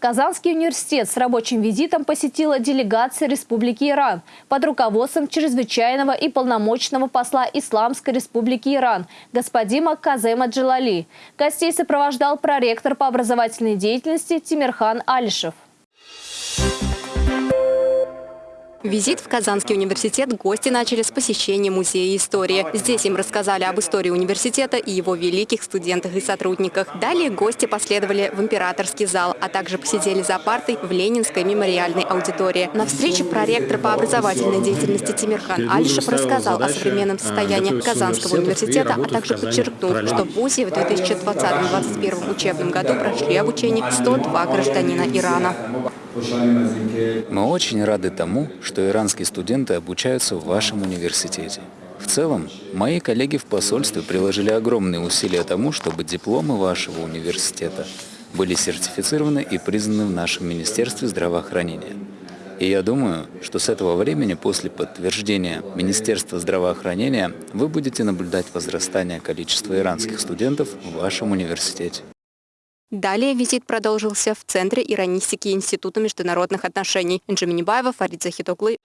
Казанский университет с рабочим визитом посетила делегация Республики Иран под руководством чрезвычайного и полномочного посла Исламской Республики Иран господина Казема Джалали. Гостей сопровождал проректор по образовательной деятельности Тимирхан Алишев. Визит в Казанский университет гости начали с посещения Музея истории. Здесь им рассказали об истории университета и его великих студентах и сотрудниках. Далее гости последовали в императорский зал, а также посидели за партой в Ленинской мемориальной аудитории. На встрече проректор по образовательной деятельности Тимирхан Альшев рассказал о современном состоянии Казанского университета, а также подчеркнул, что в ВУЗе в 2020-2021 учебном году прошли обучение 102 гражданина Ирана. Мы очень рады тому, что иранские студенты обучаются в вашем университете. В целом, мои коллеги в посольстве приложили огромные усилия тому, чтобы дипломы вашего университета были сертифицированы и признаны в нашем Министерстве здравоохранения. И я думаю, что с этого времени, после подтверждения Министерства здравоохранения, вы будете наблюдать возрастание количества иранских студентов в вашем университете. Далее визит продолжился в Центре иронистики Института международных отношений. Энджи Минибаева, Фарид Захитоглы.